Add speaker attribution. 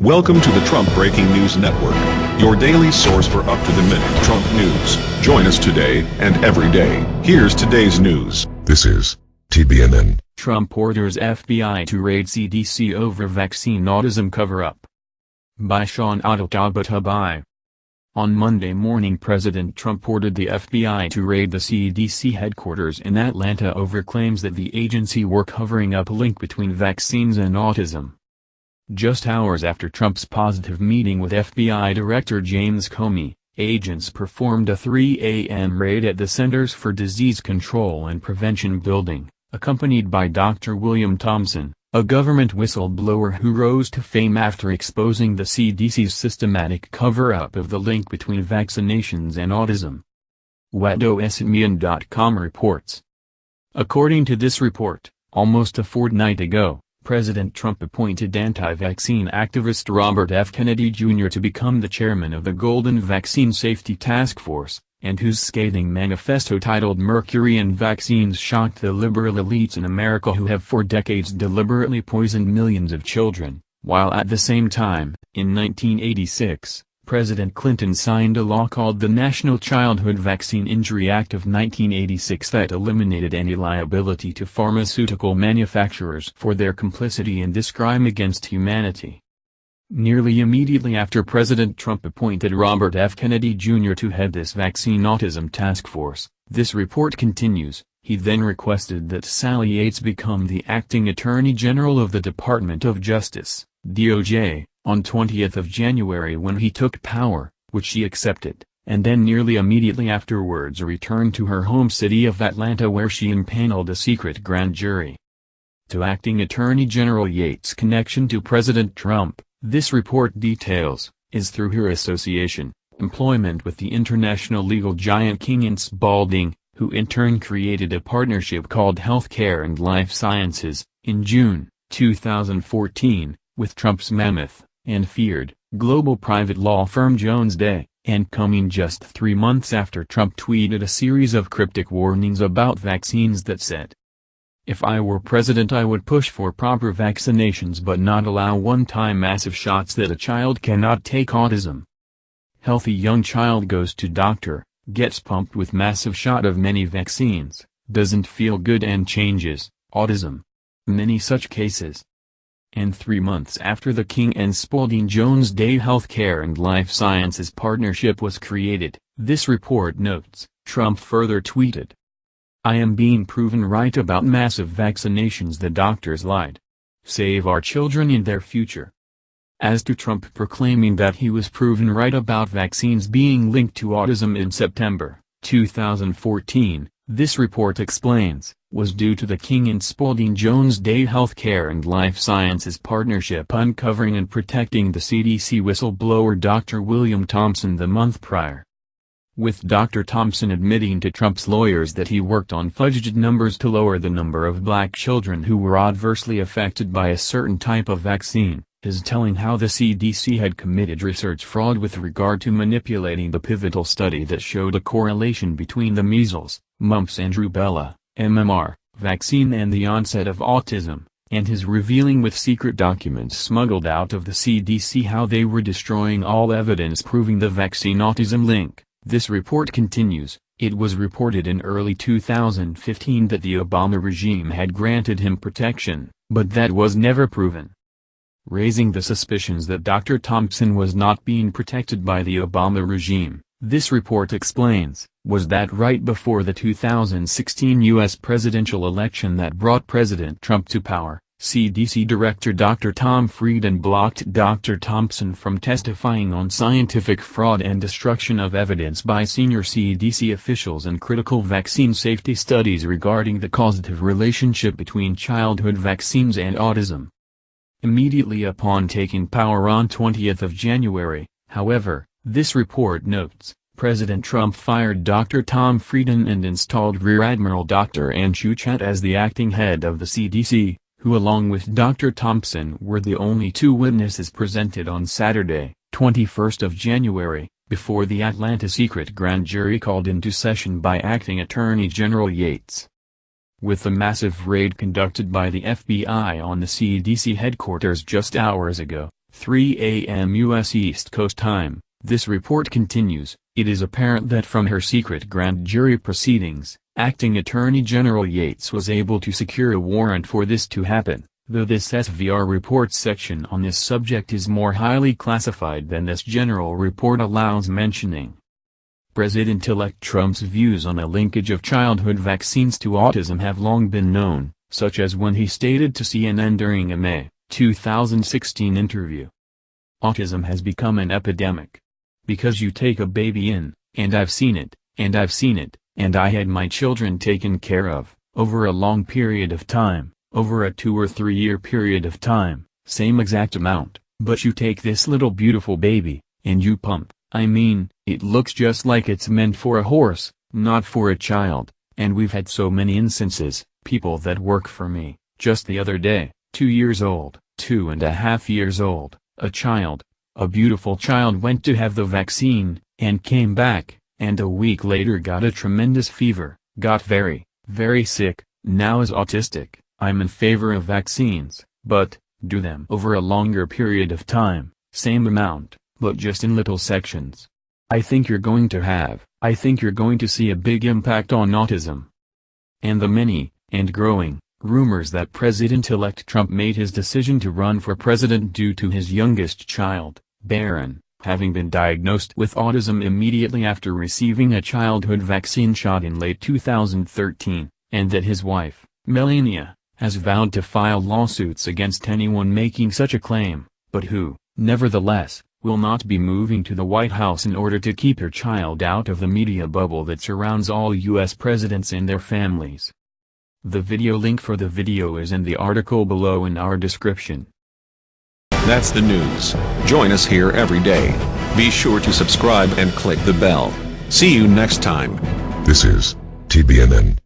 Speaker 1: Welcome to the Trump Breaking News Network, your daily source for up-to-the-minute Trump news. Join us today and every day. Here's today's news.
Speaker 2: This is TBNN.
Speaker 3: Trump orders FBI to raid CDC over vaccine autism cover-up. By Sean Adl-Tabatabai. On Monday morning President Trump ordered the FBI to raid the CDC headquarters in Atlanta over claims that the agency were covering up a link between vaccines and autism. Just hours after Trump's positive meeting with FBI Director James Comey, agents performed a 3 a.m. raid at the Centers for Disease Control and Prevention building, accompanied by Dr. William Thompson, a government whistleblower who rose to fame after exposing the CDC's systematic cover-up of the link between vaccinations and autism. WhatDoesItMean.com reports. According to this report, almost a fortnight ago, President Trump appointed anti-vaccine activist Robert F. Kennedy Jr. to become the chairman of the Golden Vaccine Safety Task Force, and whose scathing manifesto titled Mercury and Vaccines shocked the liberal elites in America who have for decades deliberately poisoned millions of children, while at the same time, in 1986, President Clinton signed a law called the National Childhood Vaccine Injury Act of 1986 that eliminated any liability to pharmaceutical manufacturers for their complicity in this crime against humanity. Nearly immediately after President Trump appointed Robert F. Kennedy Jr. to head this vaccine autism task force, this report continues, he then requested that Sally Yates become the acting Attorney General of the Department of Justice, DOJ, on 20th of January when he took power, which she accepted, and then nearly immediately afterwards returned to her home city of Atlanta where she impaneled a secret grand jury. To Acting Attorney General Yates' connection to President Trump, this report details, is through her association, employment with the international legal giant King and Spalding, who in turn created a partnership called Healthcare and Life Sciences, in June 2014, with Trump's mammoth and feared, global private law firm Jones Day, and coming just three months after Trump tweeted a series of cryptic warnings about vaccines that said, If I were president I would push for proper vaccinations but not allow one-time massive shots that a child cannot take autism. Healthy young child goes to doctor, gets pumped with massive shot of many vaccines, doesn't feel good and changes, autism. Many such cases and three months after the King and Spalding Jones Day Healthcare and Life Sciences partnership was created, this report notes, Trump further tweeted. I am being proven right about massive vaccinations the doctors lied. Save our children and their future. As to Trump proclaiming that he was proven right about vaccines being linked to autism in September 2014, this report explains, was due to the King and Spalding Jones Day Healthcare and Life Sciences partnership uncovering and protecting the CDC whistleblower Dr. William Thompson the month prior. With Dr. Thompson admitting to Trump's lawyers that he worked on fudged numbers to lower the number of black children who were adversely affected by a certain type of vaccine, his telling how the CDC had committed research fraud with regard to manipulating the pivotal study that showed a correlation between the measles, mumps and rubella, MMR, vaccine and the onset of autism, and his revealing with secret documents smuggled out of the CDC how they were destroying all evidence proving the vaccine autism link. This report continues, it was reported in early 2015 that the Obama regime had granted him protection, but that was never proven raising the suspicions that Dr. Thompson was not being protected by the Obama regime. This report explains, was that right before the 2016 U.S. presidential election that brought President Trump to power, CDC Director Dr. Tom Frieden blocked Dr. Thompson from testifying on scientific fraud and destruction of evidence by senior CDC officials and critical vaccine safety studies regarding the causative relationship between childhood vaccines and autism. Immediately upon taking power on 20th of January, however, this report notes, President Trump fired Dr. Tom Frieden and installed Rear Admiral Dr. Anne Schuchat as the acting head of the CDC, who along with Dr. Thompson were the only two witnesses presented on Saturday, 21st of January, before the Atlanta secret grand jury called into session by Acting Attorney General Yates. With the massive raid conducted by the FBI on the CDC headquarters just hours ago, 3 a.m. U.S. East Coast Time. This report continues. It is apparent that from her secret grand jury proceedings, Acting Attorney General Yates was able to secure a warrant for this to happen, though this SVR report section on this subject is more highly classified than this general report allows mentioning. President-elect Trump's views on a linkage of childhood vaccines to autism have long been known, such as when he stated to CNN during a May 2016 interview. Autism has become an epidemic. Because you take a baby in, and I've seen it, and I've seen it, and I had my children taken care of, over a long period of time, over a two or three year period of time, same exact amount, but you take this little beautiful baby, and you pump, I mean, it looks just like it's meant for a horse, not for a child, and we've had so many instances, people that work for me, just the other day, two years old, two and a half years old, a child, a beautiful child went to have the vaccine, and came back, and a week later got a tremendous fever, got very, very sick, now is autistic. I'm in favor of vaccines, but, do them over a longer period of time, same amount, but just in little sections. I think you're going to have, I think you're going to see a big impact on autism. And the many, and growing, rumors that President-elect Trump made his decision to run for president due to his youngest child, Barron, having been diagnosed with autism immediately after receiving a childhood vaccine shot in late 2013, and that his wife, Melania, has vowed to file lawsuits against anyone making such a claim, but who, nevertheless, will not be moving to the White House in order to keep her child out of the media bubble that surrounds all U.S. presidents and their families. The video link for the video is in the article below in our description.
Speaker 1: That's the news. Join us here every day. Be sure to subscribe and click the bell. See you next time.
Speaker 2: This is TBNN.